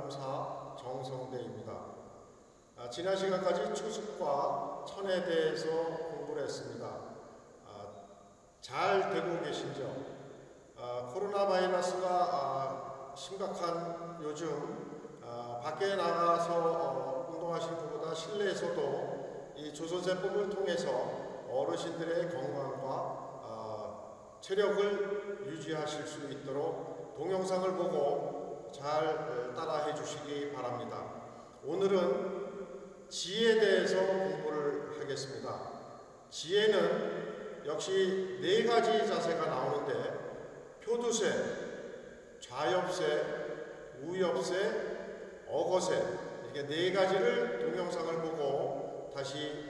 범사 정성대입니다. 아, 지난 시간까지 추습과 천에 대해서 공부를 했습니다. 아, 잘 되고 계신죠? 아, 코로나 바이러스가 아, 심각한 요즘 아, 밖에 나가서 어, 운동하신 분보다 실내에서도 이 조선세법을 통해서 어르신들의 건강과 아, 체력을 유지하실 수 있도록 동영상을 보고 잘 어, 따라해 주시기 바랍니다. 오늘은 지에 대해서 공부를 하겠습니다. 지혜는 역시 네 가지 자세가 나오는데 표두세, 좌엽세, 우엽세, 어거세 이게 네 가지를 동영상을 보고 다시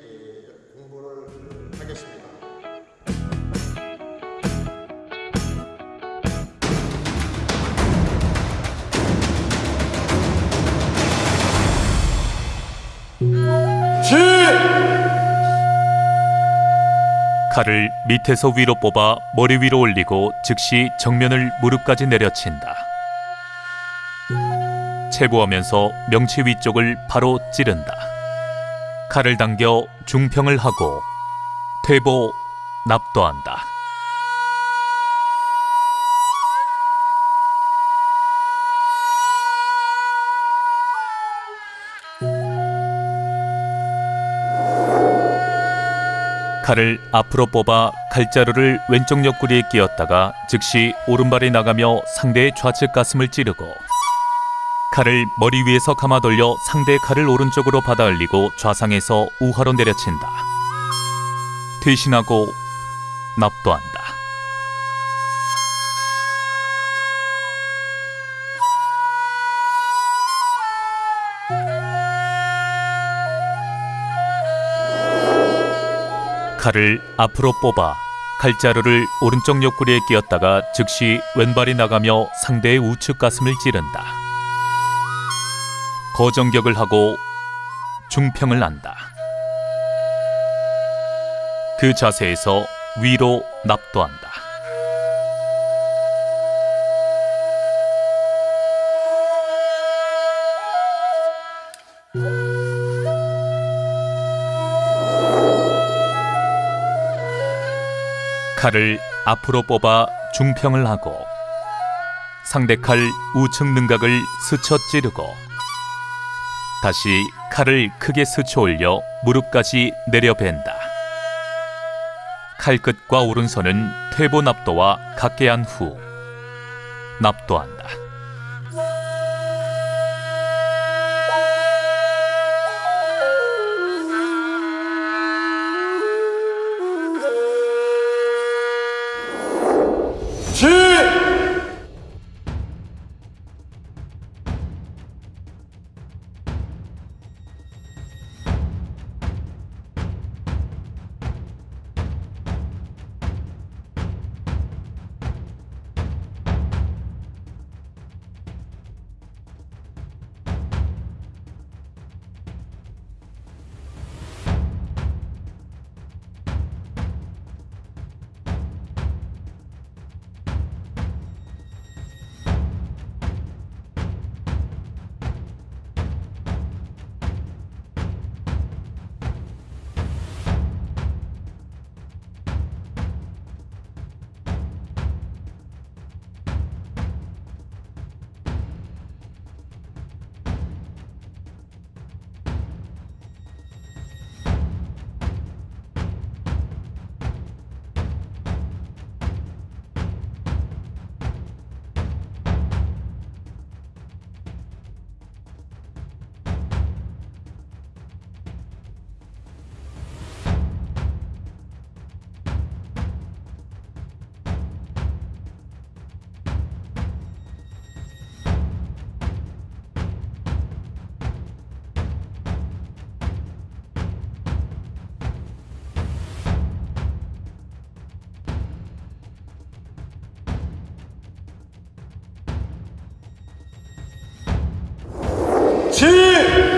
칼을 밑에서 위로 뽑아 머리 위로 올리고 즉시 정면을 무릎까지 내려친다. 체부하면서 명치 위쪽을 바로 찌른다. 칼을 당겨 중평을 하고 퇴보 납도한다. 칼을 앞으로 뽑아 칼자루를 왼쪽 옆구리에 끼었다가 즉시 오른발이 나가며 상대의 좌측 가슴을 찌르고 칼을 머리 위에서 감아 돌려 상대의 칼을 오른쪽으로 받아 올리고 좌상에서 우하로 내려친다. 퇴신하고 납도한다. 칼을 앞으로 뽑아 칼자루를 오른쪽 옆구리에 끼었다가 즉시 왼발이 나가며 상대의 우측 가슴을 찌른다. 거정격을 하고 중평을 한다. 그 자세에서 위로 납도한다. 칼을 앞으로 뽑아 중평을 하고 상대 칼 우측 능각을 스쳐 찌르고 다시 칼을 크게 스쳐 올려 무릎까지 내려벤다. 칼끝과 오른손은 퇴보 납도와 같게 한후 납도한다. 起。